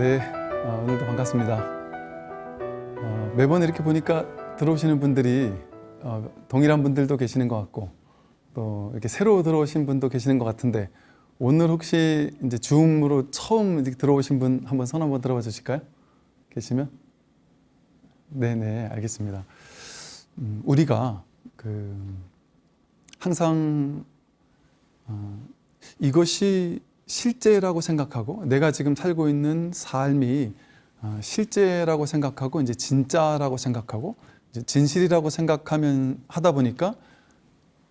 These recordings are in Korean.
네, 어, 오늘도 반갑습니다. 어, 매번 이렇게 보니까 들어오시는 분들이 어, 동일한 분들도 계시는 것 같고 또 이렇게 새로 들어오신 분도 계시는 것 같은데 오늘 혹시 이제 줌으로 처음 들어오신 분 한번 손 한번 들어봐 주실까요? 계시면? 네네, 알겠습니다. 음, 우리가 그 항상 어, 이것이 실제라고 생각하고 내가 지금 살고 있는 삶이 어, 실제라고 생각하고 이제 진짜라고 생각하고 이제 진실이라고 생각하면 하다 보니까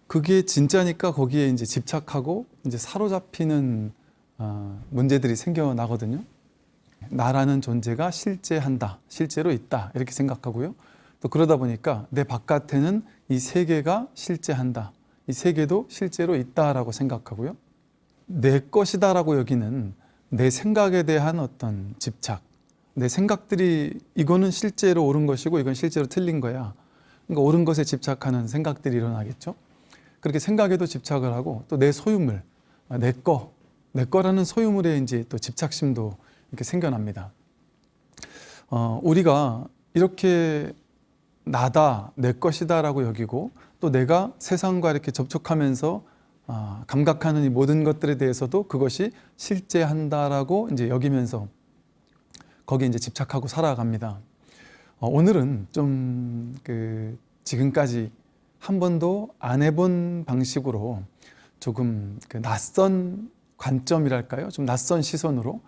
그게 진짜니까 거기에 이제 집착하고 이제 사로잡히는 어, 문제들이 생겨나거든요. 나라는 존재가 실제한다, 실제로 있다 이렇게 생각하고요. 또 그러다 보니까 내 바깥에는 이 세계가 실제한다, 이 세계도 실제로 있다라고 생각하고요. 내 것이다라고 여기는 내 생각에 대한 어떤 집착, 내 생각들이 이거는 실제로 옳은 것이고 이건 실제로 틀린 거야. 그러니까 옳은 것에 집착하는 생각들이 일어나겠죠. 그렇게 생각에도 집착을 하고 또 내 소유물, 내 거, 내 거라는 소유물에 이제 또 집착심도 이렇게 생겨납니다. 어, 우리가 이렇게 나다, 내 것이다 라고 여기고 또 내가 세상과 이렇게 접촉하면서 아, 감각하는 이 모든 것들에 대해서도 그것이 실제한다라고 이제 여기면서 거기에 이제 집착하고 살아갑니다. 어, 오늘은 좀 그 지금까지 한 번도 안 해본 방식으로 조금 그 낯선 관점이랄까요? 좀 낯선 시선으로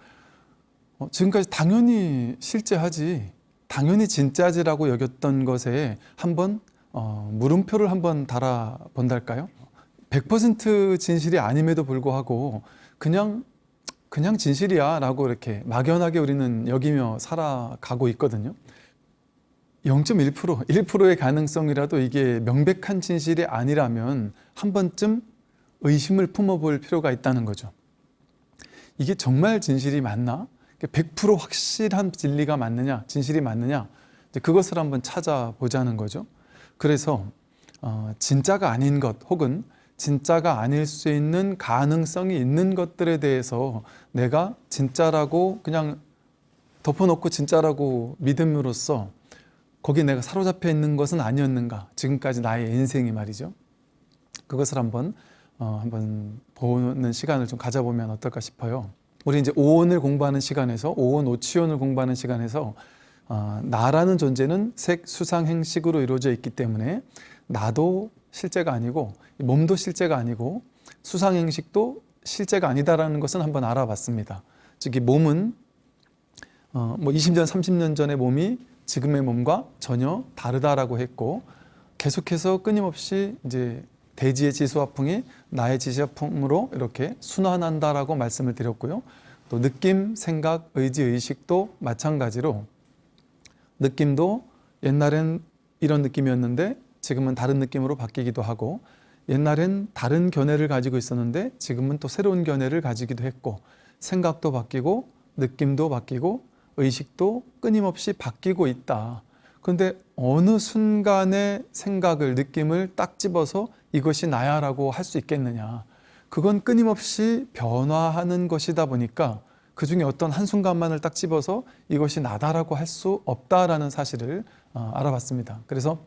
어, 지금까지 당연히 실제하지, 당연히 진짜지라고 여겼던 것에 한번 어, 물음표를 한번 달아 본달까요? 100% 진실이 아님에도 불구하고 그냥 그냥 진실이야 라고 이렇게 막연하게 우리는 여기며 살아가고 있거든요 0.1% 1%의 가능성이라도 이게 명백한 진실이 아니라면 한 번쯤 의심을 품어볼 필요가 있다는 거죠 이게 정말 진실이 맞나? 100% 확실한 진리가 맞느냐? 진실이 맞느냐? 그것을 한번 찾아보자는 거죠 그래서 어, 진짜가 아닌 것 혹은 진짜가 아닐 수 있는 가능성이 있는 것들에 대해서 내가 진짜라고 그냥 덮어놓고 진짜라고 믿음으로써 거기 내가 사로잡혀 있는 것은 아니었는가? 지금까지 나의 인생이 말이죠. 그것을 한번 어, 한번 보는 시간을 좀 가져보면 어떨까 싶어요. 우리 이제 오온을 공부하는 시간에서 오온 오치온을 공부하는 시간에서 어, 나라는 존재는 색 수상 행식으로 이루어져 있기 때문에 나도 실제가 아니고 몸도 실제가 아니고 수상행식도 실제가 아니다라는 것은 한번 알아봤습니다. 즉, 이 몸은 어, 뭐 20년, 30년 전의 몸이 지금의 몸과 전혀 다르다라고 했고 계속해서 끊임없이 이제 대지의 지수화풍이 나의 지수화풍으로 이렇게 순환한다라고 말씀을 드렸고요. 또 느낌, 생각, 의지, 의식도 마찬가지로 느낌도 옛날엔 이런 느낌이었는데 지금은 다른 느낌으로 바뀌기도 하고 옛날엔 다른 견해를 가지고 있었는데 지금은 또 새로운 견해를 가지기도 했고 생각도 바뀌고 느낌도 바뀌고 의식도 끊임없이 바뀌고 있다. 그런데 어느 순간의 생각을 느낌을 딱 집어서 이것이 나야 라고 할 수 있겠느냐. 그건 끊임없이 변화하는 것이다 보니까 그 중에 어떤 한순간만을 딱 집어서 이것이 나다라고 할 수 없다라는 사실을 어, 알아봤습니다. 그래서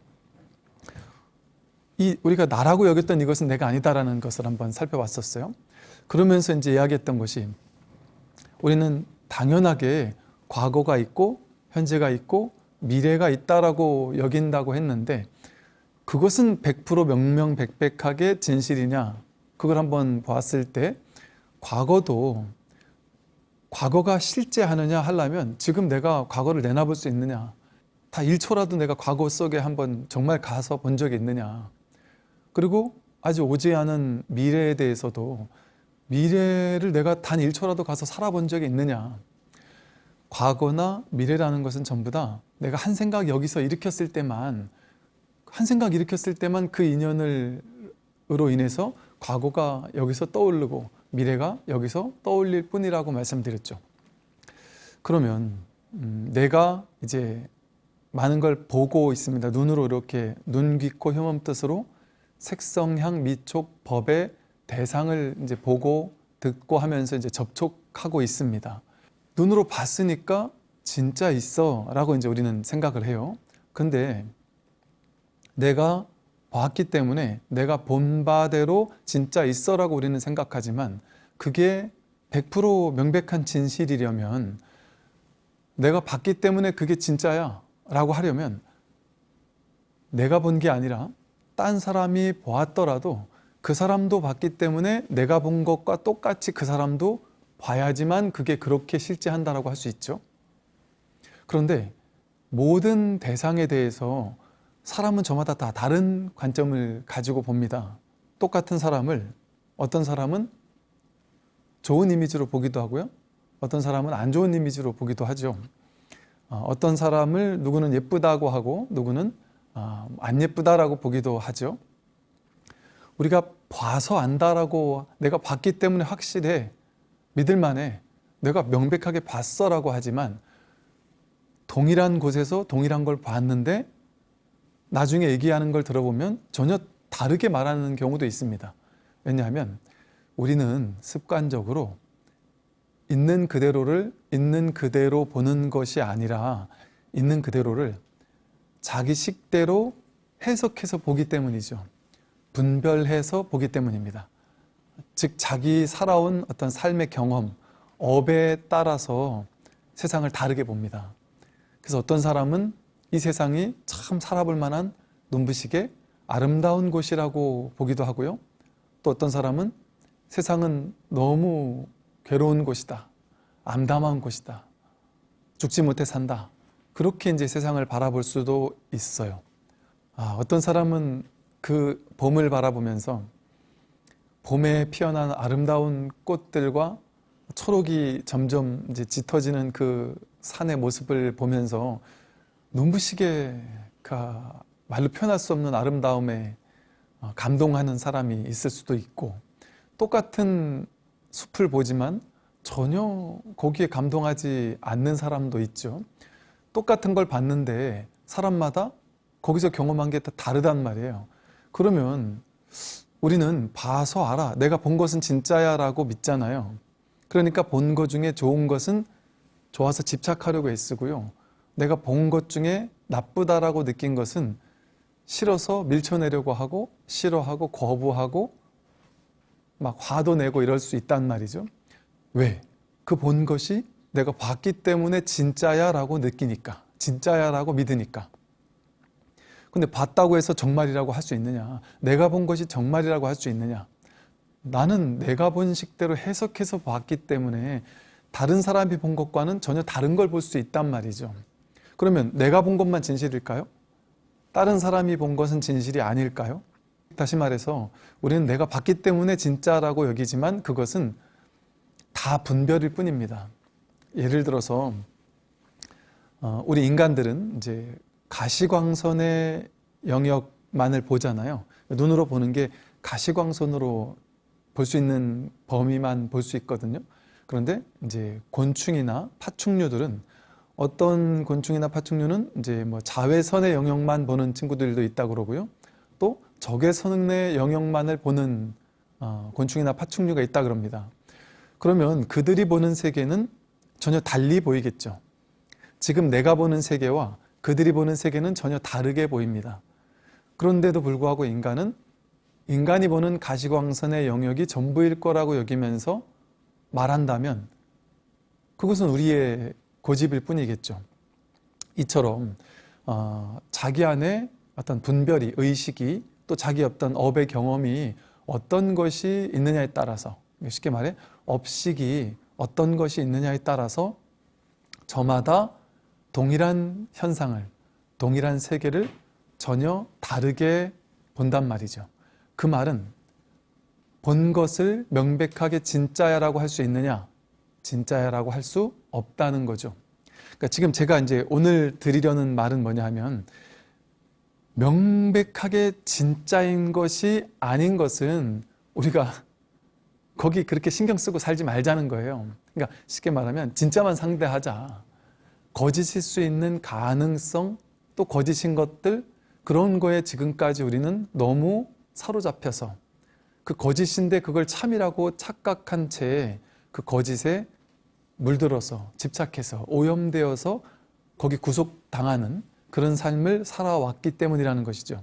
이 우리가 나라고 여겼던 이것은 내가 아니다라는 것을 한번 살펴봤었어요. 그러면서 이제 이야기했던 것이 우리는 당연하게 과거가 있고 현재가 있고 미래가 있다라고 여긴다고 했는데 그것은 100% 명명백백하게 진실이냐? 그걸 한번 보았을 때 과거도 과거가 실제 하느냐 하려면 지금 내가 과거를 내놔볼 수 있느냐? 다 1초라도 내가 과거 속에 한번 정말 가서 본 적이 있느냐 그리고 아주 오지 않은 미래에 대해서도 미래를 내가 단 1초라도 가서 살아본 적이 있느냐? 과거나 미래라는 것은 전부 다 내가 한 생각 여기서 일으켰을 때만 한 생각 일으켰을 때만 그 인연을 으로 인해서 과거가 여기서 떠오르고 미래가 여기서 떠올릴 뿐이라고 말씀드렸죠. 그러면 음, 내가 이제 많은 걸 보고 있습니다. 눈으로 이렇게 눈, 귀, 코, 혐음 뜻으로 색성향, 미촉, 법의 대상을 이제 보고 듣고 하면서 이제 접촉하고 있습니다. 눈으로 봤으니까 진짜 있어 라고 이제 우리는 생각을 해요. 근데 내가 봤기 때문에 내가 본 바대로 진짜 있어 라고 우리는 생각하지만 그게 100% 명백한 진실이려면 내가 봤기 때문에 그게 진짜야 라고 하려면 내가 본 게 아니라 딴 사람이 보았더라도 그 사람도 봤기 때문에 내가 본 것과 똑같이 그 사람도 봐야지만 그게 그렇게 실제 한다라고 할 수 있죠. 그런데 모든 대상에 대해서 사람은 저마다 다 다른 관점을 가지고 봅니다. 똑같은 사람을 어떤 사람은 좋은 이미지로 보기도 하고요. 어떤 사람은 안 좋은 이미지로 보기도 하죠. 어, 어떤 사람을 누구는 예쁘다고 하고 누구는 아, 안 예쁘다라고 보기도 하죠. 우리가 봐서 안다라고 내가 봤기 때문에 확실해 믿을만해 내가 명백하게 봤어라고 하지만 동일한 곳에서 동일한 걸 봤는데 나중에 얘기하는 걸 들어보면 전혀 다르게 말하는 경우도 있습니다. 왜냐하면 우리는 습관적으로 있는 그대로를 있는 그대로 보는 것이 아니라 있는 그대로를 자기 식대로 해석해서 보기 때문이죠. 분별해서 보기 때문입니다. 즉 자기 살아온 어떤 삶의 경험, 업에 따라서 세상을 다르게 봅니다. 그래서 어떤 사람은 이 세상이 참 살아볼 만한 눈부시게 아름다운 곳이라고 보기도 하고요. 또 어떤 사람은 세상은 너무 괴로운 곳이다. 암담한 곳이다. 죽지 못해 산다. 그렇게 이제 세상을 바라볼 수도 있어요. 아, 어떤 사람은 그 봄을 바라보면서 봄에 피어난 아름다운 꽃들과 초록이 점점 이제 짙어지는 그 산의 모습을 보면서 눈부시게 그 말로 표현할 수 없는 아름다움에 어, 감동하는 사람이 있을 수도 있고 똑같은 숲을 보지만 전혀 거기에 감동하지 않는 사람도 있죠. 똑같은 걸 봤는데 사람마다 거기서 경험한 게 다 다르단 말이에요. 그러면 우리는 봐서 알아. 내가 본 것은 진짜야 라고 믿잖아요. 그러니까 본 것 중에 좋은 것은 좋아서 집착하려고 애쓰고요. 내가 본 것 중에 나쁘다라고 느낀 것은 싫어서 밀쳐내려고 하고 싫어하고 거부하고 막 화도 내고 이럴 수 있단 말이죠. 왜? 그 본 것이 내가 봤기 때문에 진짜야 라고 느끼니까 진짜야 라고 믿으니까 근데 봤다고 해서 정말이라고 할 수 있느냐 내가 본 것이 정말이라고 할 수 있느냐 나는 내가 본 식대로 해석해서 봤기 때문에 다른 사람이 본 것과는 전혀 다른 걸 볼 수 있단 말이죠 그러면 내가 본 것만 진실일까요? 다른 사람이 본 것은 진실이 아닐까요? 다시 말해서 우리는 내가 봤기 때문에 진짜라고 여기지만 그것은 다 분별일 뿐입니다. 예를 들어서 어, 우리 인간들은 이제 가시광선의 영역만을 보잖아요. 눈으로 보는 게 가시광선으로 볼 수 있는 범위만 볼 수 있거든요. 그런데 이제 곤충이나 파충류들은 어떤 곤충이나 파충류는 이제 뭐 자외선의 영역만 보는 친구들도 있다 그러고요. 또 적외선의 영역만을 보는 어, 곤충이나 파충류가 있다 그럽니다. 그러면 그들이 보는 세계는 전혀 달리 보이겠죠. 지금 내가 보는 세계와 그들이 보는 세계는 전혀 다르게 보입니다. 그런데도 불구하고 인간은 인간이 보는 가시광선의 영역이 전부일 거라고 여기면서 말한다면 그것은 우리의 고집일 뿐이겠죠. 이처럼 어, 자기 안에 어떤 분별이, 의식이 또 자기 어떤 업의 경험이 어떤 것이 있느냐에 따라서 쉽게 말해 업식이 어떤 것이 있느냐에 따라서 저마다 동일한 현상을, 동일한 세계를 전혀 다르게 본단 말이죠. 그 말은 본 것을 명백하게 진짜야라고 할 수 있느냐? 진짜야라고 할 수 없다는 거죠. 그러니까 지금 제가 이제 오늘 드리려는 말은 뭐냐 하면 명백하게 진짜인 것이 아닌 것은 우리가 거기 그렇게 신경 쓰고 살지 말자는 거예요. 그러니까 쉽게 말하면 진짜만 상대하자. 거짓일 수 있는 가능성 또 거짓인 것들 그런 거에 지금까지 우리는 너무 사로잡혀서 그 거짓인데 그걸 참이라고 착각한 채 그 거짓에 물들어서 집착해서 오염되어서 거기 구속당하는 그런 삶을 살아왔기 때문이라는 것이죠.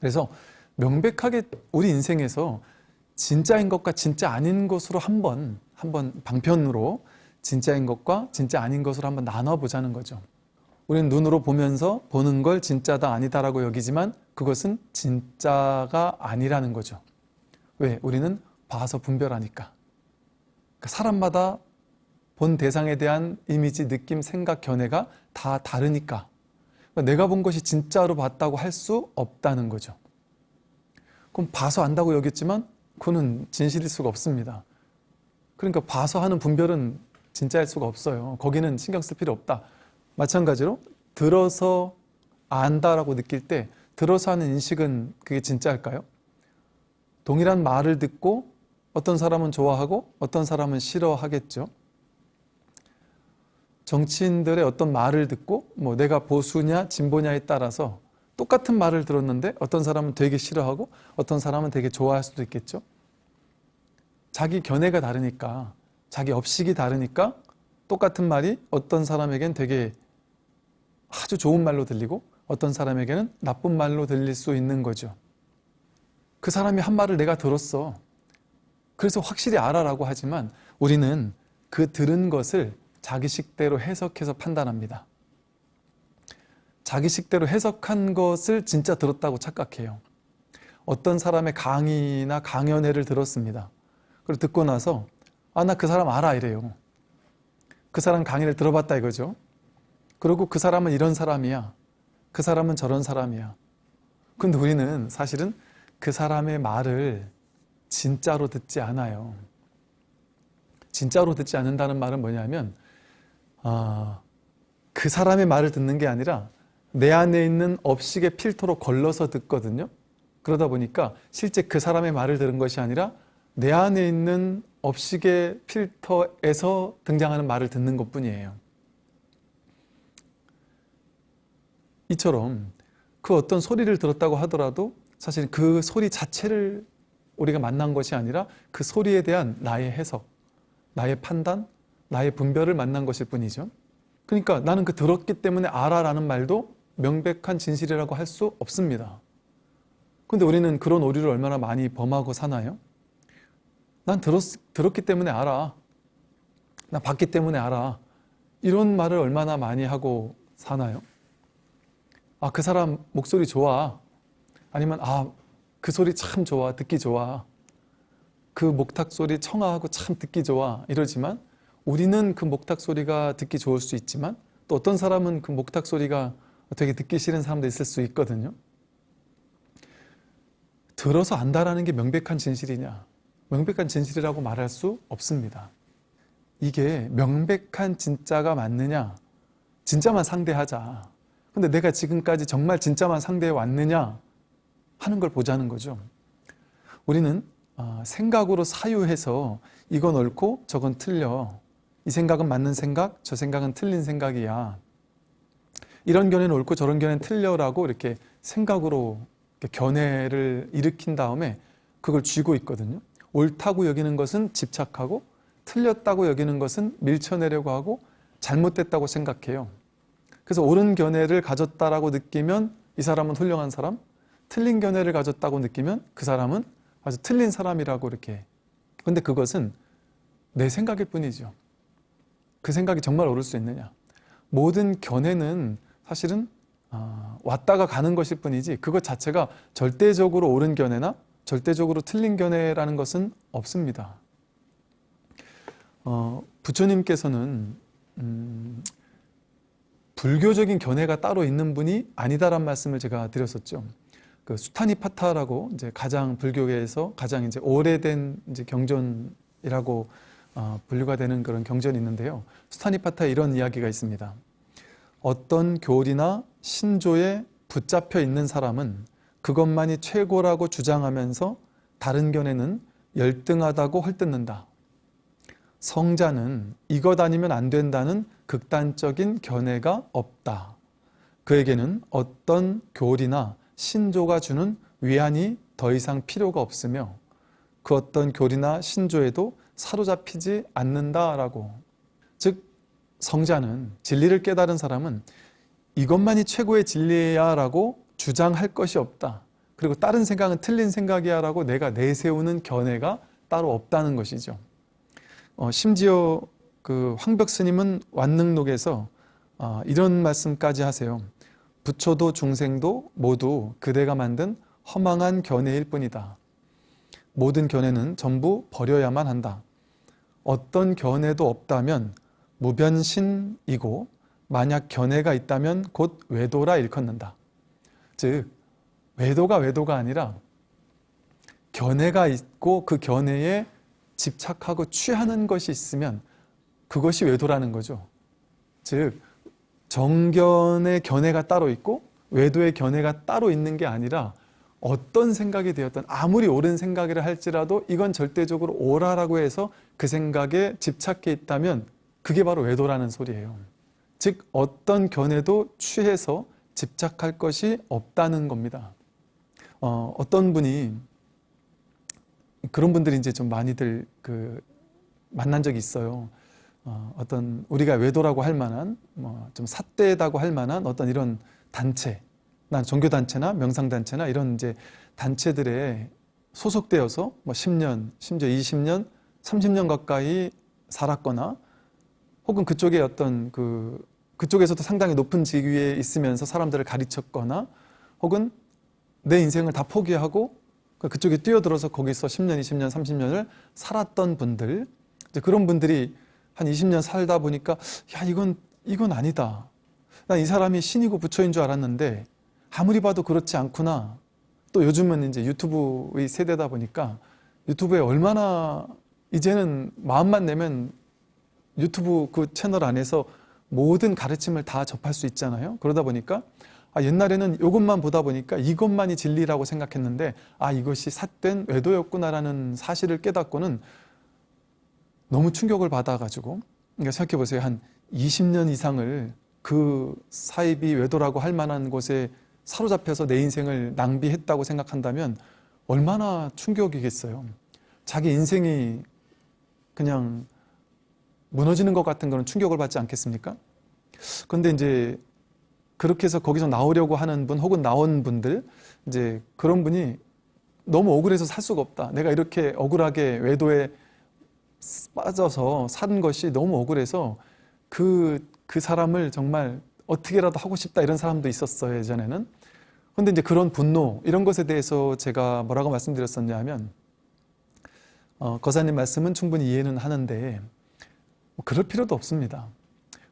그래서 명백하게 우리 인생에서 진짜인 것과 진짜 아닌 것으로 한번 한번 방편으로 진짜인 것과 진짜 아닌 것으로 한번 나눠 보자는 거죠. 우리는 눈으로 보면서 보는 걸 진짜다 아니다라고 여기지만 그것은 진짜가 아니라는 거죠. 왜? 우리는 봐서 분별하니까. 그러니까 사람마다 본 대상에 대한 이미지, 느낌, 생각, 견해가 다 다르니까 그러니까 내가 본 것이 진짜로 봤다고 할 수 없다는 거죠. 그럼 봐서 안다고 여겼지만 그거는 진실일 수가 없습니다. 그러니까 봐서 하는 분별은 진짜일 수가 없어요. 거기는 신경 쓸 필요 없다. 마찬가지로 들어서 안다라고 느낄 때 들어서 하는 인식은 그게 진짜일까요? 동일한 말을 듣고 어떤 사람은 좋아하고 어떤 사람은 싫어하겠죠. 정치인들의 어떤 말을 듣고 뭐 내가 보수냐 진보냐에 따라서 똑같은 말을 들었는데 어떤 사람은 되게 싫어하고 어떤 사람은 되게 좋아할 수도 있겠죠. 자기 견해가 다르니까 자기 업식이 다르니까 똑같은 말이 어떤 사람에겐 되게 아주 좋은 말로 들리고 어떤 사람에게는 나쁜 말로 들릴 수 있는 거죠. 그 사람이 한 말을 내가 들었어. 그래서 확실히 알아라고 하지만 우리는 그 들은 것을 자기식대로 해석해서 판단합니다. 자기식대로 해석한 것을 진짜 들었다고 착각해요. 어떤 사람의 강의나 강연회를 들었습니다. 그리고 듣고 나서 아 나 그 사람 알아 이래요. 그 사람 강의를 들어봤다 이거죠. 그리고 그 사람은 이런 사람이야. 그 사람은 저런 사람이야. 근데 우리는 사실은 그 사람의 말을 진짜로 듣지 않아요. 진짜로 듣지 않는다는 말은 뭐냐면 아, 그 사람의 말을 듣는 게 아니라 내 안에 있는 업식의 필터로 걸러서 듣거든요. 그러다 보니까 실제 그 사람의 말을 들은 것이 아니라 내 안에 있는 업식의 필터에서 등장하는 말을 듣는 것 뿐이에요. 이처럼 그 어떤 소리를 들었다고 하더라도 사실 그 소리 자체를 우리가 만난 것이 아니라 그 소리에 대한 나의 해석, 나의 판단, 나의 분별을 만난 것일 뿐이죠. 그러니까 나는 그 들었기 때문에 알아라는 말도 명백한 진실이라고 할 수 없습니다. 근데 우리는 그런 오류를 얼마나 많이 범하고 사나요? 난 들었, 들었기 때문에 알아. 나 봤기 때문에 알아. 이런 말을 얼마나 많이 하고 사나요? 아, 그 사람 목소리 좋아. 아니면, 아, 그 소리 참 좋아. 듣기 좋아. 그 목탁 소리 청아하고 참 듣기 좋아. 이러지만 우리는 그 목탁 소리가 듣기 좋을 수 있지만 또 어떤 사람은 그 목탁 소리가 되게 듣기 싫은 사람도 있을 수 있거든요. 들어서 안다라는 게 명백한 진실이냐? 명백한 진실이라고 말할 수 없습니다. 이게 명백한 진짜가 맞느냐? 진짜만 상대하자. 근데 내가 지금까지 정말 진짜만 상대해 왔느냐? 하는 걸 보자는 거죠. 우리는 아, 생각으로 사유해서 이건 옳고 저건 틀려. 이 생각은 맞는 생각, 저 생각은 틀린 생각이야. 이런 견해는 옳고 저런 견해는 틀려라고 이렇게 생각으로 이렇게 견해를 일으킨 다음에 그걸 쥐고 있거든요. 옳다고 여기는 것은 집착하고 틀렸다고 여기는 것은 밀쳐내려고 하고 잘못됐다고 생각해요. 그래서 옳은 견해를 가졌다라고 느끼면 이 사람은 훌륭한 사람, 틀린 견해를 가졌다고 느끼면 그 사람은 아주 틀린 사람이라고 이렇게. 근데 그것은 내 생각일 뿐이죠. 그 생각이 정말 옳을 수 있느냐. 모든 견해는 사실은 아, 왔다가 가는 것일 뿐이지 그것 자체가 절대적으로 옳은 견해나 절대적으로 틀린 견해라는 것은 없습니다. 어, 부처님께서는 음, 불교적인 견해가 따로 있는 분이 아니다란 말씀을 제가 드렸었죠. 그 수타니파타라고 이제 가장 불교계에서 가장 이제 오래된 이제 경전이라고 어, 분류가 되는 그런 경전이 있는데요. 수타니파타에 이런 이야기가 있습니다. 어떤 교리나 신조에 붙잡혀 있는 사람은 그것만이 최고라고 주장하면서 다른 견해는 열등하다고 헐뜯는다. 성자는 이것 아니면 안 된다는 극단적인 견해가 없다. 그에게는 어떤 교리나 신조가 주는 위안이 더 이상 필요가 없으며 그 어떤 교리나 신조에도 사로잡히지 않는다라고 즉 성자는 진리를 깨달은 사람은 이것만이 최고의 진리야 라고 주장할 것이 없다. 그리고 다른 생각은 틀린 생각이야 라고 내가 내세우는 견해가 따로 없다는 것이죠. 어, 심지어 그 황벽 스님은 완능록에서 어, 이런 말씀까지 하세요. 부처도 중생도 모두 그대가 만든 허망한 견해일 뿐이다. 모든 견해는 전부 버려야만 한다. 어떤 견해도 없다면 무변신이고 만약 견해가 있다면 곧 외도라 일컫는다. 즉 외도가 외도가 아니라 견해가 있고 그 견해에 집착하고 취하는 것이 있으면 그것이 외도라는 거죠. 즉 정견의 견해가 따로 있고 외도의 견해가 따로 있는 게 아니라 어떤 생각이 되었던 아무리 옳은 생각이라 할지라도 이건 절대적으로 옳아라고 해서 그 생각에 집착해 있다면 그게 바로 외도라는 소리예요. 즉 어떤 견해도 취해서 집착할 것이 없다는 겁니다. 어, 어떤 분이 그런 분들이 이제 좀 많이들 그 만난 적이 있어요. 어, 어떤 우리가 외도라고 할 만한 뭐 좀 삿대다고 할 만한 어떤 이런 단체, 난 종교 단체나 명상 단체나 이런 이제 단체들에 소속되어서 뭐 10년, 심지어 20년, 30년 가까이 살았거나 혹은 그쪽에 어떤 그 그쪽에서도 상당히 높은 직위에 있으면서 사람들을 가르쳤거나 혹은 내 인생을 다 포기하고 그쪽에 뛰어들어서 거기서 10년, 20년, 30년을 살았던 분들 그런 분들이 한 20년 살다 보니까 야 이건 이건 아니다. 난 이 사람이 신이고 부처인 줄 알았는데 아무리 봐도 그렇지 않구나. 또 요즘은 이제 유튜브의 세대다 보니까 유튜브에 얼마나 이제는 마음만 내면 유튜브 그 채널 안에서 모든 가르침을 다 접할 수 있잖아요. 그러다 보니까 아, 옛날에는 이것만 보다 보니까 이것만이 진리라고 생각했는데 아 이것이 삿된 외도였구나라는 사실을 깨닫고는 너무 충격을 받아가지고 그러니까 생각해 보세요. 한 20년 이상을 그 사입이 외도라고 할 만한 곳에 사로잡혀서 내 인생을 낭비했다고 생각한다면 얼마나 충격이겠어요. 자기 인생이 그냥 무너지는 것 같은 그런 충격을 받지 않겠습니까? 그런데 이제 그렇게 해서 거기서 나오려고 하는 분 혹은 나온 분들 이제 그런 분이 너무 억울해서 살 수가 없다. 내가 이렇게 억울하게 외도에 빠져서 산 것이 너무 억울해서 그, 그 사람을 정말 어떻게라도 하고 싶다 이런 사람도 있었어요, 예전에는. 근데 이제 그런 분노, 이런 것에 대해서 제가 뭐라고 말씀드렸었냐 하면, 어, 거사님 말씀은 충분히 이해는 하는데, 뭐 그럴 필요도 없습니다.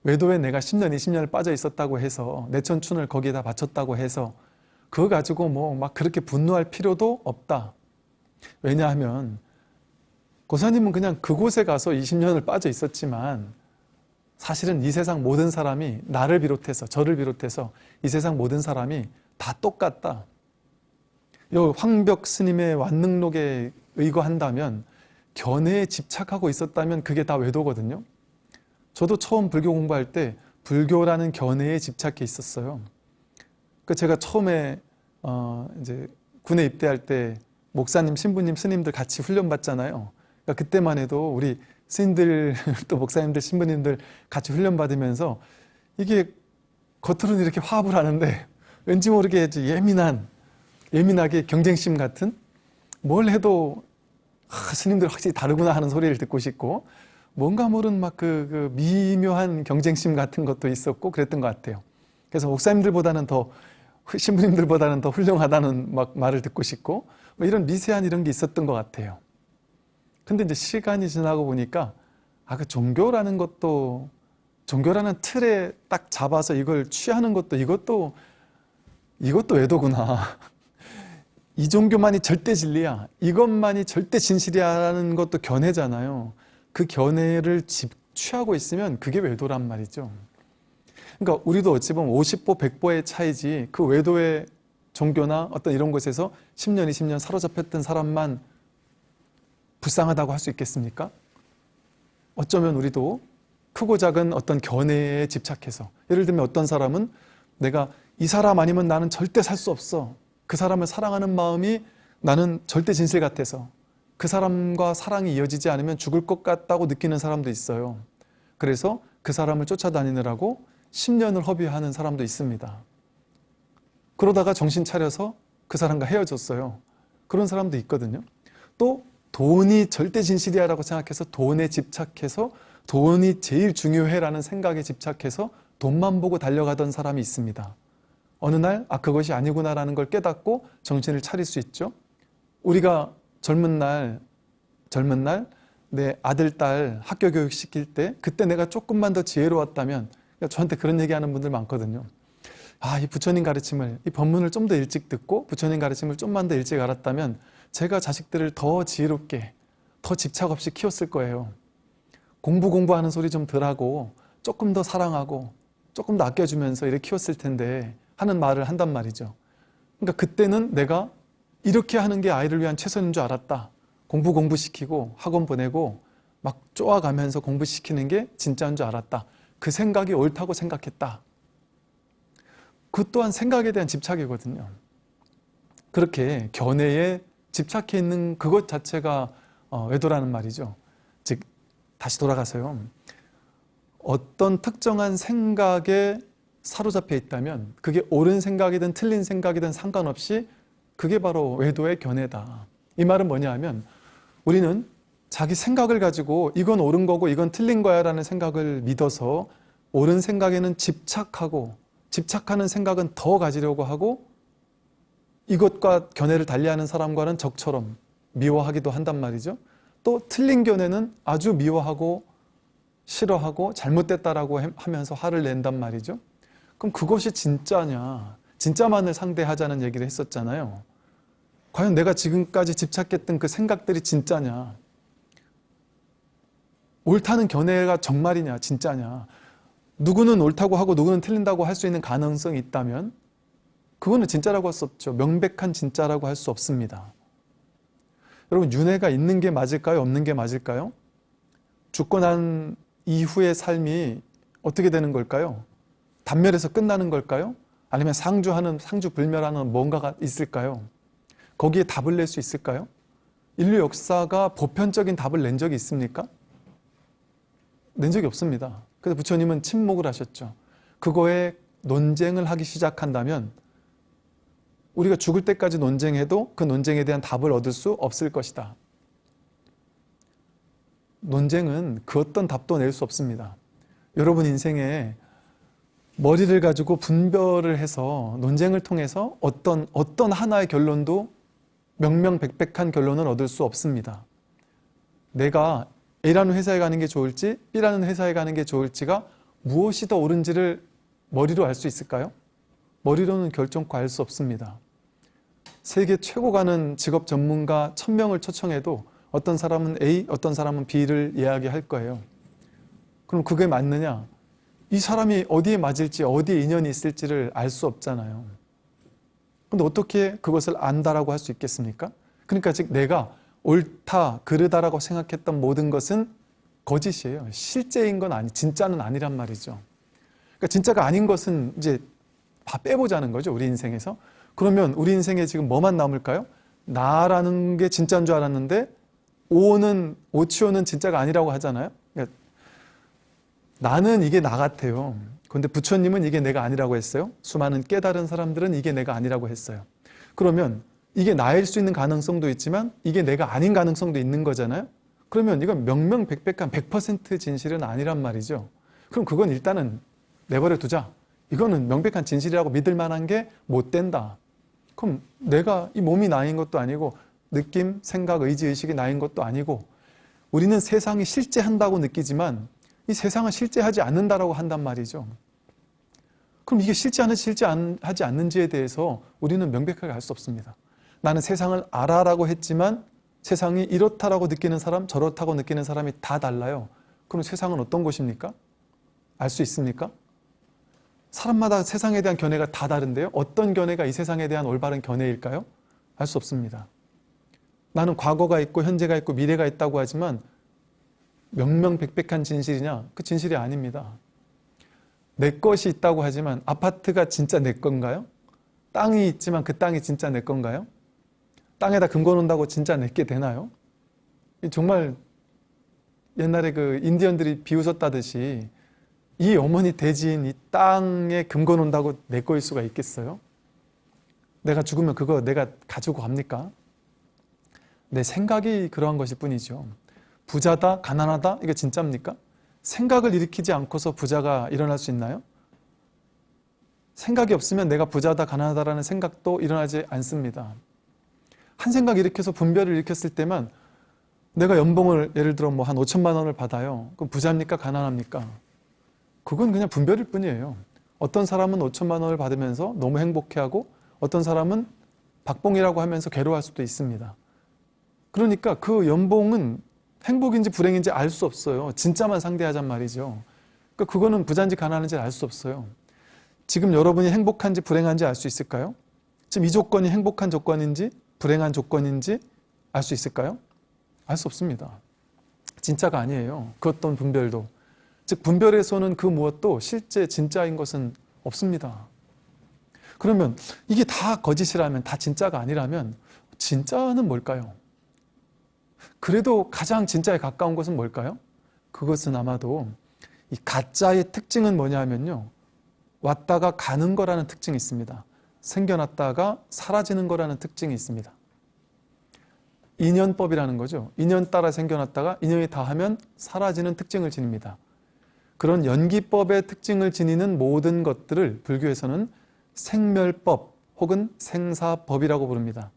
외도에 내가 10년, 20년을 빠져 있었다고 해서, 내 천춘을 거기에다 바쳤다고 해서, 그거 가지고 뭐 막 그렇게 분노할 필요도 없다. 왜냐하면, 고사님은 그냥 그곳에 가서 20년을 빠져 있었지만 사실은 이 세상 모든 사람이 나를 비롯해서 저를 비롯해서 이 세상 모든 사람이 다 똑같다. 요 황벽 스님의 완능록에 의거한다면 견해에 집착하고 있었다면 그게 다 외도거든요. 저도 처음 불교 공부할 때 불교라는 견해에 집착해 있었어요. 그 제가 처음에 어 이제 군에 입대할 때 목사님, 신부님, 스님들 같이 훈련 받잖아요. 그러니까 그때만 해도 우리 스님들 또 목사님들 신부님들 같이 훈련 받으면서 이게 겉으로는 이렇게 화합을 하는데 왠지 모르게 예민한 예민하게 경쟁심 같은 뭘 해도 아, 스님들 확실히 다르구나 하는 소리를 듣고 싶고 뭔가 모른 막그 그 미묘한 경쟁심 같은 것도 있었고 그랬던 것 같아요. 그래서 목사님들보다는 더 신부님들보다는 더 훌륭하다는 막 말을 듣고 싶고 뭐 이런 미세한 이런 게 있었던 것 같아요. 근데 이제 시간이 지나고 보니까 아, 그 종교라는 것도 종교라는 틀에 딱 잡아서 이걸 취하는 것도 이것도 이것도 외도구나. 이 종교만이 절대 진리야. 이것만이 절대 진실이야 라는 것도 견해잖아요. 그 견해를 집, 취하고 있으면 그게 외도란 말이죠. 그러니까 우리도 어찌 보면 50보, 100보의 차이지 그 외도의 종교나 어떤 이런 곳에서 10년, 20년 사로잡혔던 사람만 불쌍하다고 할 수 있겠습니까? 어쩌면 우리도 크고 작은 어떤 견해에 집착해서 예를 들면 어떤 사람은 내가 이 사람 아니면 나는 절대 살 수 없어. 그 사람을 사랑하는 마음이 나는 절대 진실 같아서 그 사람과 사랑이 이어지지 않으면 죽을 것 같다고 느끼는 사람도 있어요. 그래서 그 사람을 쫓아다니느라고 10년을 허비하는 사람도 있습니다. 그러다가 정신 차려서 그 사람과 헤어졌어요. 그런 사람도 있거든요. 또 돈이 절대 진실이야 라고 생각해서 돈에 집착해서 돈이 제일 중요해 라는 생각에 집착해서 돈만 보고 달려가던 사람이 있습니다. 어느 날, 아, 그것이 아니구나 라는 걸 깨닫고 정신을 차릴 수 있죠. 우리가 젊은 날, 젊은 날, 내 아들, 딸 학교 교육 시킬 때, 그때 내가 조금만 더 지혜로웠다면, 그러니까 저한테 그런 얘기 하는 분들 많거든요. 아, 이 부처님 가르침을, 이 법문을 좀 더 일찍 듣고, 부처님 가르침을 좀만 더 일찍 알았다면, 제가 자식들을 더 지혜롭게, 더 집착 없이 키웠을 거예요. 공부 공부하는 소리 좀 덜하고, 조금 더 사랑하고, 조금 더 아껴주면서 이렇게 키웠을 텐데, 하는 말을 한단 말이죠. 그러니까 그때는 내가 이렇게 하는 게 아이를 위한 최선인 줄 알았다. 공부 공부시키고 학원 보내고 막 쪼아가면서 공부시키는 게 진짜인 줄 알았다. 그 생각이 옳다고 생각했다. 그 또한 생각에 대한 집착이거든요. 그렇게 견해에 집착해 있는 그것 자체가 어, 외도라는 말이죠. 즉 다시 돌아가서요. 어떤 특정한 생각에 사로잡혀 있다면 그게 옳은 생각이든 틀린 생각이든 상관없이 그게 바로 외도의 견해다. 이 말은 뭐냐 하면 우리는 자기 생각을 가지고 이건 옳은 거고 이건 틀린 거야 라는 생각을 믿어서 옳은 생각에는 집착하고 집착하는 생각은 더 가지려고 하고 이것과 견해를 달리하는 사람과는 적처럼 미워하기도 한단 말이죠. 또 틀린 견해는 아주 미워하고 싫어하고 잘못됐다라고 하면서 화를 낸단 말이죠. 그럼 그것이 진짜냐? 진짜만을 상대하자는 얘기를 했었잖아요. 과연 내가 지금까지 집착했던 그 생각들이 진짜냐? 옳다는 견해가 정말이냐, 진짜냐? 누구는 옳다고 하고 누구는 틀린다고 할 수 있는 가능성이 있다면 그거는 진짜라고 할 수 없죠. 명백한 진짜라고 할 수 없습니다. 여러분, 윤회가 있는 게 맞을까요? 없는 게 맞을까요? 죽고 난 이후의 삶이 어떻게 되는 걸까요? 단멸해서 끝나는 걸까요? 아니면 상주하는, 상주 불멸하는 뭔가가 있을까요? 거기에 답을 낼 수 있을까요? 인류 역사가 보편적인 답을 낸 적이 있습니까? 낸 적이 없습니다. 그래서 부처님은 침묵을 하셨죠. 그거에 논쟁을 하기 시작한다면 우리가 죽을 때까지 논쟁해도 그 논쟁에 대한 답을 얻을 수 없을 것이다. 논쟁은 그 어떤 답도 낼 수 없습니다. 여러분 인생에 머리를 가지고 분별을 해서 논쟁을 통해서 어떤 어떤 하나의 결론도 명명백백한 결론은 얻을 수 없습니다. 내가 A라는 회사에 가는 게 좋을지 B라는 회사에 가는 게 좋을지가 무엇이 더 옳은지를 머리로 알 수 있을까요? 머리로는 결정코 알 수 없습니다. 세계 최고 가는 직업 전문가 1000명을 초청해도 어떤 사람은 A, 어떤 사람은 B를 이야기할 거예요. 그럼 그게 맞느냐? 이 사람이 어디에 맞을지, 어디에 인연이 있을지를 알 수 없잖아요. 근데 어떻게 그것을 안다라고 할 수 있겠습니까? 그러니까 즉 내가 옳다, 그르다라고 생각했던 모든 것은 거짓이에요. 실제인 건 아니, 진짜는 아니란 말이죠. 그러니까 진짜가 아닌 것은 이제 다 빼보자는 거죠. 우리 인생에서. 그러면 우리 인생에 지금 뭐만 남을까요? 나라는 게 진짜인 줄 알았는데 오는 오치오는 진짜가 아니라고 하잖아요. 나는 이게 나 같아요. 그런데 부처님은 이게 내가 아니라고 했어요. 수많은 깨달은 사람들은 이게 내가 아니라고 했어요. 그러면 이게 나일 수 있는 가능성도 있지만 이게 내가 아닌 가능성도 있는 거잖아요. 그러면 이건 명명백백한 100% 진실은 아니란 말이죠. 그럼 그건 일단은 내버려 두자. 이거는 명백한 진실이라고 믿을 만한 게 못 된다. 그럼 내가 이 몸이 나인 것도 아니고 느낌, 생각, 의지, 의식이 나인 것도 아니고 우리는 세상이 실제 한다고 느끼지만 이 세상은 실제하지 않는다라고 한단 말이죠. 그럼 이게 실제하는지 실제하지 않는지에 대해서 우리는 명백하게 알 수 없습니다. 나는 세상을 알아라고 했지만 세상이 이렇다라고 느끼는 사람, 저렇다고 느끼는 사람이 다 달라요. 그럼 세상은 어떤 곳입니까? 알 수 있습니까? 사람마다 세상에 대한 견해가 다 다른데요. 어떤 견해가 이 세상에 대한 올바른 견해일까요? 알 수 없습니다. 나는 과거가 있고 현재가 있고 미래가 있다고 하지만 명명백백한 진실이냐? 그 진실이 아닙니다. 내 것이 있다고 하지만 아파트가 진짜 내 건가요? 땅이 있지만 그 땅이 진짜 내 건가요? 땅에다 금고 놓는다고 진짜 내게 되나요? 정말 옛날에 그 인디언들이 비웃었다듯이 이 어머니 대지인 이 땅에 금고 놓는다고 내 거일 수가 있겠어요? 내가 죽으면 그거 내가 가지고 갑니까? 내 생각이 그러한 것일 뿐이죠. 부자다, 가난하다, 이게 진짜입니까? 생각을 일으키지 않고서 부자가 일어날 수 있나요? 생각이 없으면 내가 부자다, 가난하다라는 생각도 일어나지 않습니다. 한 생각 일으켜서 분별을 일으켰을 때만 내가 연봉을 예를 들어 뭐 한 5천만 원을 받아요. 그럼 부자입니까? 가난합니까? 그건 그냥 분별일 뿐이에요. 어떤 사람은 5천만 원을 받으면서 너무 행복해하고 어떤 사람은 박봉이라고 하면서 괴로워할 수도 있습니다. 그러니까 그 연봉은 행복인지 불행인지 알 수 없어요. 진짜만 상대하잔 말이죠. 그러니까 그거는 부자인지 가난한지 알 수 없어요. 지금 여러분이 행복한지 불행한지 알 수 있을까요? 지금 이 조건이 행복한 조건인지 불행한 조건인지 알 수 있을까요? 알 수 없습니다. 진짜가 아니에요. 그 어떤 분별도. 즉 분별에서는 그 무엇도 실제 진짜인 것은 없습니다. 그러면 이게 다 거짓이라면 다 진짜가 아니라면 진짜는 뭘까요? 그래도 가장 진짜에 가까운 것은 뭘까요? 그것은 아마도 이 가짜의 특징은 뭐냐면요. 왔다가 가는 거라는 특징이 있습니다. 생겨났다가 사라지는 거라는 특징이 있습니다. 인연법이라는 거죠. 인연 따라 생겨났다가 인연이 다하면 사라지는 특징을 지닙니다. 그런 연기법의 특징을 지니는 모든 것들을 불교에서는 생멸법 혹은 생사법이라고 부릅니다.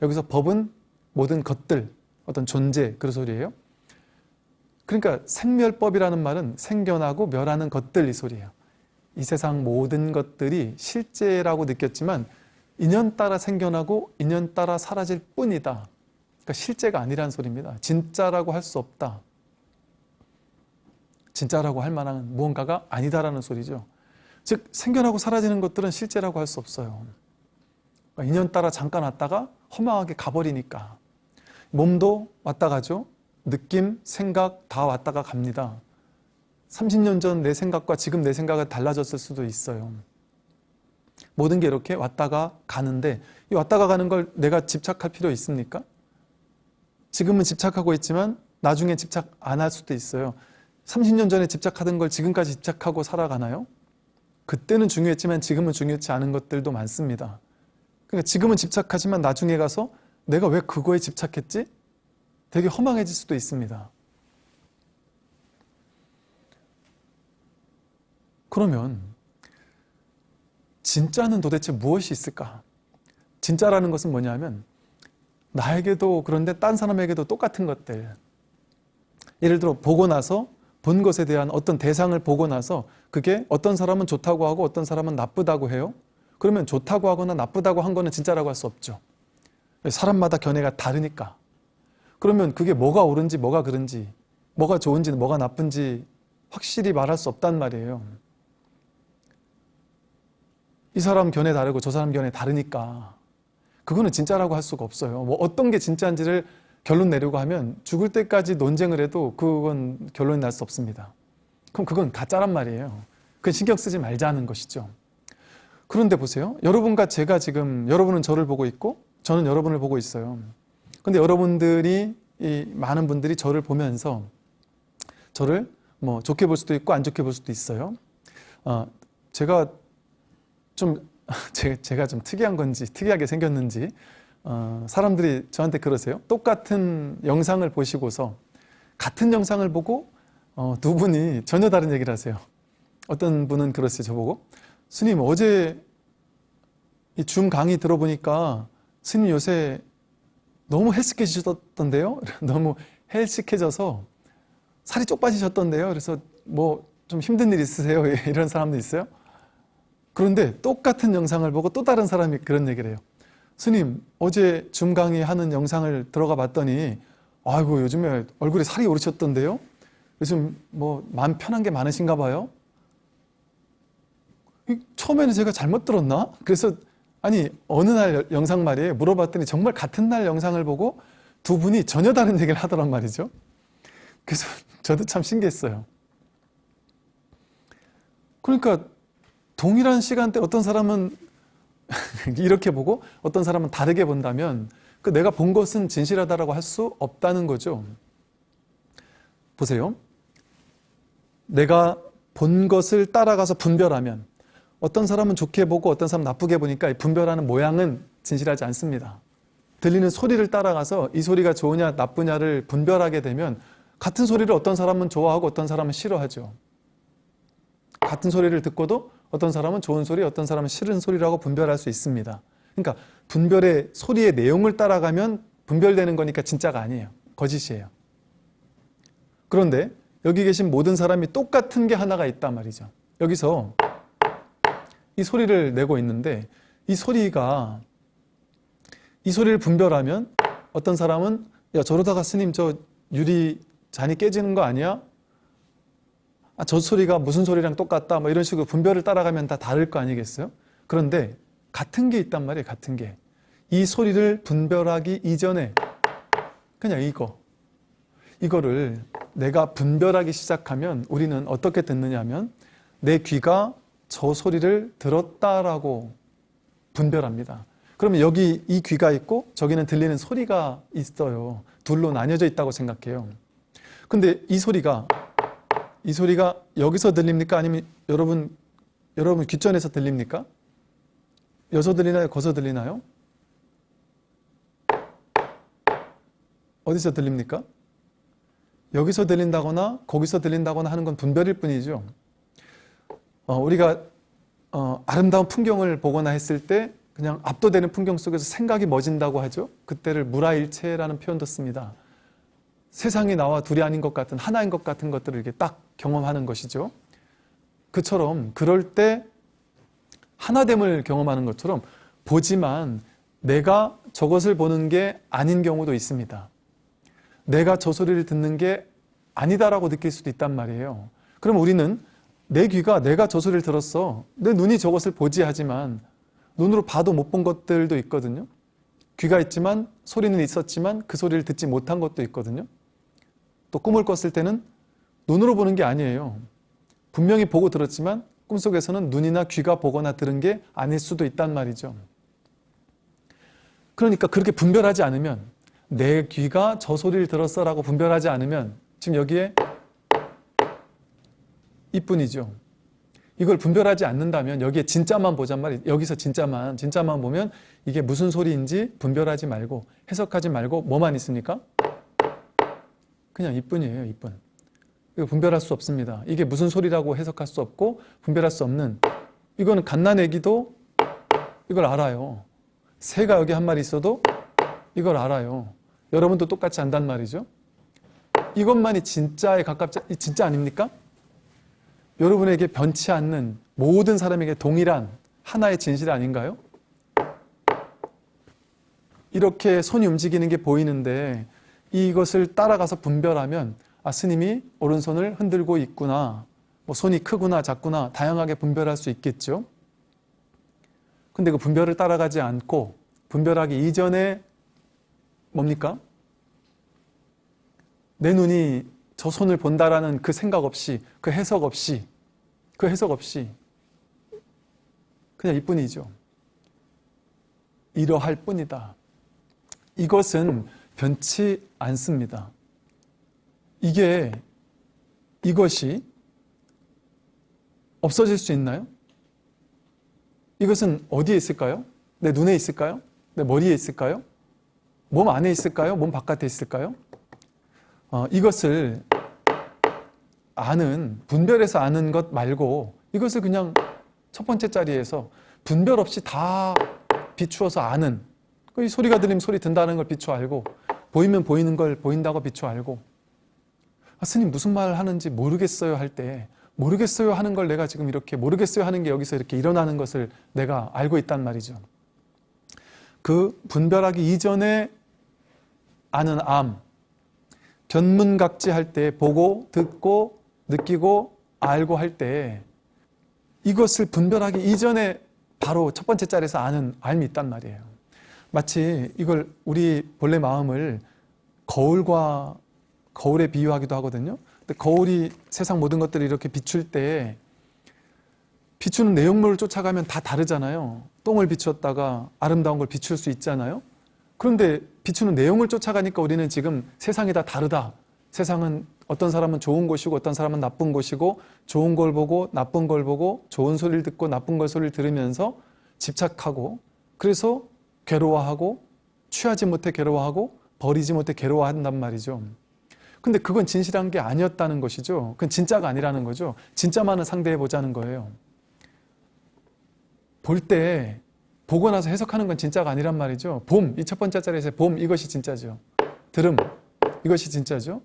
여기서 법은 모든 것들, 어떤 존재 그런 소리예요. 그러니까 생멸법이라는 말은 생겨나고 멸하는 것들 이 소리예요. 이 세상 모든 것들이 실제라고 느꼈지만 인연 따라 생겨나고 인연 따라 사라질 뿐이다. 그러니까 실제가 아니라는 소리입니다. 진짜라고 할 수 없다. 진짜라고 할 만한 무언가가 아니다라는 소리죠. 즉 생겨나고 사라지는 것들은 실제라고 할 수 없어요. 그러니까 인연 따라 잠깐 왔다가 허망하게 가버리니까 몸도 왔다 가죠. 느낌, 생각 다 왔다가 갑니다. 30년 전 내 생각과 지금 내 생각은 달라졌을 수도 있어요. 모든 게 이렇게 왔다가 가는데 이 왔다가 가는 걸 내가 집착할 필요 있습니까? 지금은 집착하고 있지만 나중에 집착 안 할 수도 있어요. 30년 전에 집착하던 걸 지금까지 집착하고 살아가나요? 그때는 중요했지만 지금은 중요치 않은 것들도 많습니다. 그러니까 지금은 집착하지만 나중에 가서 내가 왜 그거에 집착했지? 되게 허망해질 수도 있습니다. 그러면 진짜는 도대체 무엇이 있을까? 진짜라는 것은 뭐냐면 나에게도 그런데 딴 사람에게도 똑같은 것들 예를 들어 보고 나서 본 것에 대한 어떤 대상을 보고 나서 그게 어떤 사람은 좋다고 하고 어떤 사람은 나쁘다고 해요. 그러면 좋다고 하거나 나쁘다고 한 거는 진짜라고 할 수 없죠. 사람마다 견해가 다르니까. 그러면 그게 뭐가 옳은지 뭐가 그른지 뭐가 좋은지 뭐가 나쁜지 확실히 말할 수 없단 말이에요. 이 사람 견해 다르고 저 사람 견해 다르니까 그거는 진짜라고 할 수가 없어요. 뭐 어떤 게 진짜인지를 결론 내려고 하면 죽을 때까지 논쟁을 해도 그건 결론이 날 수 없습니다. 그럼 그건 가짜란 말이에요. 그건 신경 쓰지 말자는 것이죠. 그런데 보세요. 여러분과 제가 지금 여러분은 저를 보고 있고 저는 여러분을 보고 있어요. 근데 여러분들이 이 많은 분들이 저를 보면서 저를 뭐 좋게 볼 수도 있고 안 좋게 볼 수도 있어요. 어, 제가 좀 제 가 좀 특이한 건지 특이하게 생겼는지 어, 사람들이 저한테 그러세요. 똑같은 영상을 보시고서 같은 영상을 보고 어, 두 분이 전혀 다른 얘기를 하세요. 어떤 분은 그러세요. 저보고 스님 어제 이 줌 강의 들어보니까 스님 요새 너무 헬스케지셨던데요? 너무 헬스케져서 살이 쪽 빠지셨던데요? 그래서 뭐 좀 힘든 일 있으세요? 이런 사람도 있어요. 그런데 똑같은 영상을 보고 또 다른 사람이 그런 얘기를 해요. 스님 어제 줌 강의 하는 영상을 들어가 봤더니 아이고 요즘에 얼굴에 살이 오르셨던데요? 요즘 뭐 마음 편한 게 많으신가 봐요? 처음에는 제가 잘못 들었나? 그래서 아니 어느 날 영상 말이에요. 물어봤더니 정말 같은 날 영상을 보고 두 분이 전혀 다른 얘기를 하더란 말이죠. 그래서 저도 참 신기했어요. 그러니까 동일한 시간대 어떤 사람은 이렇게 보고 어떤 사람은 다르게 본다면 그 내가 본 것은 진실하다라고 할 수 없다는 거죠. 보세요. 내가 본 것을 따라가서 분별하면 어떤 사람은 좋게 보고 어떤 사람은 나쁘게 보니까 이 분별하는 모양은 진실하지 않습니다. 들리는 소리를 따라가서 이 소리가 좋으냐 나쁘냐를 분별하게 되면 같은 소리를 어떤 사람은 좋아하고 어떤 사람은 싫어하죠. 같은 소리를 듣고도 어떤 사람은 좋은 소리, 어떤 사람은 싫은 소리라고 분별할 수 있습니다. 그러니까 분별의 소리의 내용을 따라가면 분별되는 거니까 진짜가 아니에요. 거짓이에요. 그런데 여기 계신 모든 사람이 똑같은 게 하나가 있단 말이죠. 여기서 이 소리를 내고 있는데 이 소리가 이 소리를 분별하면 어떤 사람은 야 저러다가 스님 저 유리 잔이 깨지는 거 아니야? 아, 저 소리가 무슨 소리랑 똑같다 뭐 이런 식으로 분별을 따라가면 다 다를 거 아니겠어요? 그런데 같은 게 있단 말이에요 같은 게 이 소리를 분별하기 이전에 그냥 이거 이거를 내가 분별하기 시작하면 우리는 어떻게 듣느냐 하면 내 귀가 저 소리를 들었다라고 분별합니다. 그러면 여기 이 귀가 있고 저기는 들리는 소리가 있어요. 둘로 나뉘어져 있다고 생각해요. 근데 이 소리가 이 소리가 여기서 들립니까? 아니면 여러분 여러분 귓전에서 들립니까? 여기서 들리나요? 거기서 들리나요? 어디서 들립니까? 여기서 들린다거나 거기서 들린다거나 하는 건 분별일 뿐이죠. 어, 우리가 어, 아름다운 풍경을 보거나 했을 때 그냥 압도되는 풍경 속에서 생각이 멎은다고 하죠. 그때를 무라일체라는 표현도 씁니다. 세상이 나와 둘이 아닌 것 같은 하나인 것 같은 것들을 이렇게 딱 경험하는 것이죠. 그처럼 그럴 때 하나됨을 경험하는 것처럼 보지만 내가 저것을 보는 게 아닌 경우도 있습니다. 내가 저 소리를 듣는 게 아니다라고 느낄 수도 있단 말이에요. 그럼 우리는 내 귀가 내가 저 소리를 들었어. 내 눈이 저것을 보지 하지만 눈으로 봐도 못 본 것들도 있거든요. 귀가 있지만 소리는 있었지만 그 소리를 듣지 못한 것도 있거든요. 또 꿈을 꿨을 때는 눈으로 보는 게 아니에요. 분명히 보고 들었지만 꿈속에서는 눈이나 귀가 보거나 들은 게 아닐 수도 있단 말이죠. 그러니까 그렇게 분별하지 않으면 내 귀가 저 소리를 들었어 라고 분별하지 않으면 지금 여기에 이뿐이죠. 이걸 분별하지 않는다면 여기에 진짜만 보잔 말이에요. 여기서 진짜만 진짜만 보면 이게 무슨 소리인지 분별하지 말고 해석하지 말고 뭐만 있습니까? 그냥 이뿐이에요. 이뿐. 이거 분별할 수 없습니다. 이게 무슨 소리라고 해석할 수 없고 분별할 수 없는 이거는 갓난애기도 이걸 알아요. 새가 여기 한 마리 있어도 이걸 알아요. 여러분도 똑같이 안단 말이죠. 이것만이 진짜에 가깝지 진짜 아닙니까? 여러분에게 변치 않는 모든 사람에게 동일한 하나의 진실 아닌가요? 이렇게 손이 움직이는 게 보이는데 이것을 따라가서 분별하면 아 스님이 오른손을 흔들고 있구나 뭐 손이 크구나 작구나 다양하게 분별할 수 있겠죠. 근데 그 분별을 따라가지 않고 분별하기 이전에 뭡니까? 내 눈이 저 손을 본다라는 그 생각 없이 그 해석 없이 그 해석 없이 그냥 이뿐이죠. 이러할 뿐이다. 이것은 변치 않습니다. 이게 이것이 없어질 수 있나요? 이것은 어디에 있을까요? 내 눈에 있을까요? 내 머리에 있을까요? 몸 안에 있을까요? 몸 바깥에 있을까요? 어, 이것을 아는, 분별해서 아는 것 말고 이것을 그냥 첫 번째 자리에서 분별 없이 다 비추어서 아는 이 소리가 들리면 소리 든다는 걸 비추어 알고 보이면 보이는 걸 보인다고 비추어 알고 아, 스님 무슨 말 하는지 모르겠어요 할 때 모르겠어요 하는 걸 내가 지금 이렇게 모르겠어요 하는 게 여기서 이렇게 일어나는 것을 내가 알고 있단 말이죠. 그 분별하기 이전에 아는 암, 변문각지 할 때 보고 듣고 느끼고 알고 할 때 이것을 분별하기 이전에 바로 첫 번째 자리에서 아는 알미 있단 말이에요. 마치 이걸 우리 본래 마음을 거울과 거울에 비유하기도 하거든요. 근데 거울이 세상 모든 것들을 이렇게 비출 때 비추는 내용물을 쫓아가면 다 다르잖아요. 똥을 비추었다가 아름다운 걸 비출 수 있잖아요. 그런데 비추는 내용을 쫓아가니까 우리는 지금 세상이 다 다르다. 세상은 어떤 사람은 좋은 곳이고 어떤 사람은 나쁜 곳이고 좋은 걸 보고 나쁜 걸 보고 좋은 소리를 듣고 나쁜 걸 소리를 들으면서 집착하고 그래서 괴로워하고 취하지 못해 괴로워하고 버리지 못해 괴로워한단 말이죠. 근데 그건 진실한 게 아니었다는 것이죠. 그건 진짜가 아니라는 거죠. 진짜만을 상대해 보자는 거예요. 볼 때 보고 나서 해석하는 건 진짜가 아니란 말이죠. 봄, 이 첫 번째 자리에서 봄 이것이 진짜죠. 들음 이것이 진짜죠.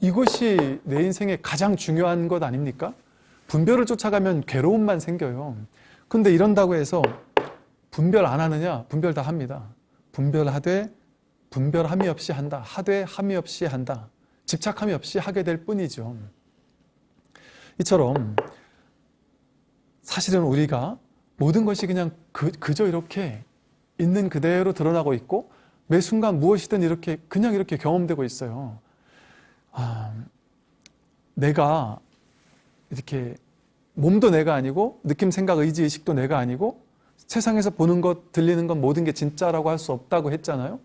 이것이 내 인생에 가장 중요한 것 아닙니까? 분별을 쫓아가면 괴로움만 생겨요. 근데 이런다고 해서 분별 안 하느냐? 분별 다 합니다. 분별하되 분별함이 없이 한다. 하되 함이 없이 한다. 집착함이 없이 하게 될 뿐이죠. 이처럼 사실은 우리가 모든 것이 그냥 그, 그저 이렇게 있는 그대로 드러나고 있고 매 순간 무엇이든 이렇게 그냥 이렇게 경험되고 있어요. 아, 내가 이렇게 몸도 내가 아니고 느낌, 생각, 의지, 의식도 내가 아니고 세상에서 보는 것, 들리는 것 모든 게 진짜라고 할 수 없다고 했잖아요.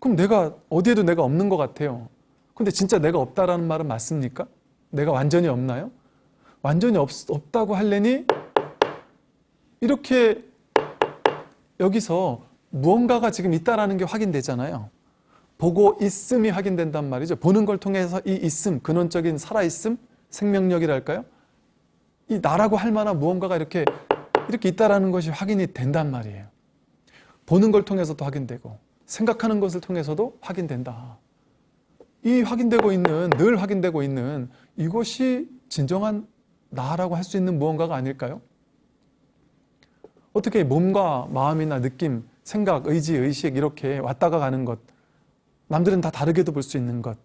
그럼 내가 어디에도 내가 없는 것 같아요. 근데 진짜 내가 없다라는 말은 맞습니까? 내가 완전히 없나요? 완전히 없, 없다고 할래니 이렇게 여기서 무언가가 지금 있다라는 게 확인되잖아요. 보고 있음이 확인된단 말이죠. 보는 걸 통해서 이 있음, 근원적인 살아있음, 생명력이랄까요? 이 나라고 할 만한 무언가가 이렇게 이렇게 있다라는 것이 확인이 된단 말이에요. 보는 걸 통해서도 확인되고 생각하는 것을 통해서도 확인된다. 이 확인되고 있는 늘 확인되고 있는 이것이 진정한 나라고 할 수 있는 무언가가 아닐까요? 어떻게 몸과 마음이나 느낌, 생각, 의지, 의식 이렇게 왔다가 가는 것 남들은 다 다르게도 볼 수 있는 것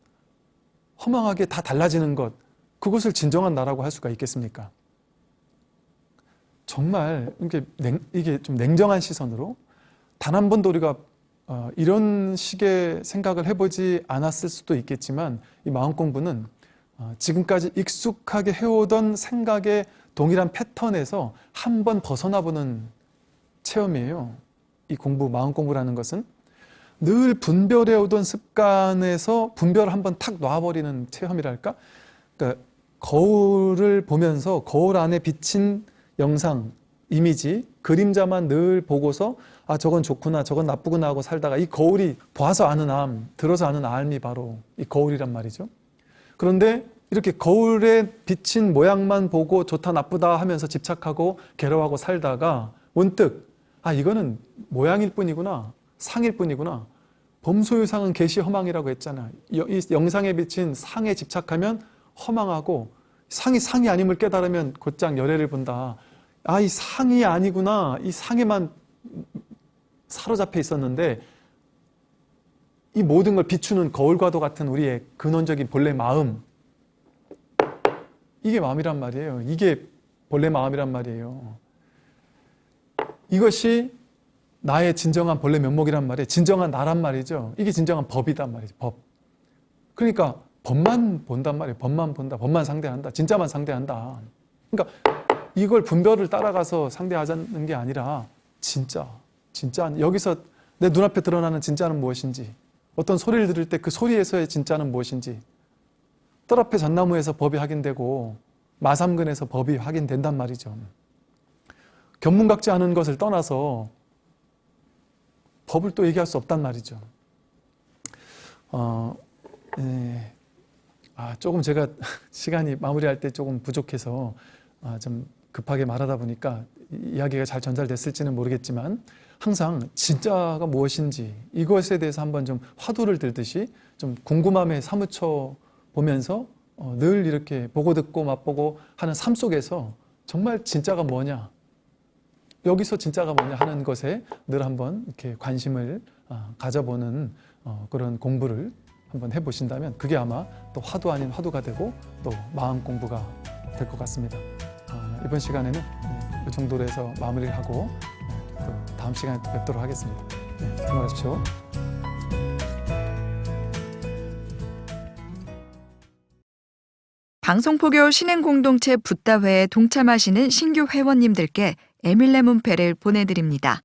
허망하게 다 달라지는 것 그것을 진정한 나라고 할 수가 있겠습니까? 정말 이게, 냉, 이게 좀 냉정한 시선으로 단 한 번도 우리가 어, 이런 식의 생각을 해보지 않았을 수도 있겠지만 이 마음 공부는 어, 지금까지 익숙하게 해오던 생각의 동일한 패턴에서 한 번 벗어나 보는 체험이에요. 이 공부, 마음 공부라는 것은 늘 분별해 오던 습관에서 분별을 한번 탁 놔버리는 체험이랄까? 그러니까 거울을 보면서 거울 안에 비친 영상, 이미지, 그림자만 늘 보고서 아 저건 좋구나 저건 나쁘구나 하고 살다가 이 거울이 봐서 아는 암, 들어서 아는 암이 바로 이 거울이란 말이죠. 그런데 이렇게 거울에 비친 모양만 보고 좋다 나쁘다 하면서 집착하고 괴로워하고 살다가 문득 아 이거는 모양일 뿐이구나 상일 뿐이구나 범소유상은 개시 허망이라고 했잖아 이 영상에 비친 상에 집착하면 허망하고 상이 상이 아님을 깨달으면 곧장 열애를 본다. 아 이 상이 아니구나. 이 상에만 사로잡혀 있었는데 이 모든 걸 비추는 거울과도 같은 우리의 근원적인 본래 마음. 이게 마음이란 말이에요. 이게 본래 마음이란 말이에요. 이것이 나의 진정한 본래 면목이란 말이에요. 진정한 나란 말이죠. 이게 진정한 법이단 말이죠. 법. 그러니까 법만 본단 말이에요. 법만 본다. 법만 상대한다. 진짜만 상대한다. 그러니까 이걸 분별을 따라가서 상대하자는 게 아니라 진짜, 진짜 여기서 내 눈앞에 드러나는 진짜는 무엇인지 어떤 소리를 들을 때 그 소리에서의 진짜는 무엇인지 뜰 앞에 잣나무에서 법이 확인되고 마삼근에서 법이 확인된단 말이죠. 견문각지 않은 것을 떠나서 법을 또 얘기할 수 없단 말이죠. 어, 예. 아, 조금 제가 시간이 마무리할 때 조금 부족해서 아, 좀 급하게 말하다 보니까 이야기가 잘 전달됐을지는 모르겠지만 항상 진짜가 무엇인지 이것에 대해서 한번 좀 화두를 들듯이 좀 궁금함에 사무쳐 보면서 어, 늘 이렇게 보고 듣고 맛보고 하는 삶 속에서 정말 진짜가 뭐냐 여기서 진짜가 뭐냐 하는 것에 늘 한번 이렇게 관심을 어, 가져보는 어, 그런 공부를 한번 해보신다면 그게 아마 또 화두 아닌 화두가 되고 또 마음 공부가 될 것 같습니다. 어, 이번 시간에는 이 정도로 해서 마무리를 하고 또 다음 시간에 또 뵙도록 하겠습니다. 네, 수고하십시오. 방송포교 신행공동체 붓다회에 동참하시는 신규 회원님들께 에밀레 문패를 보내드립니다.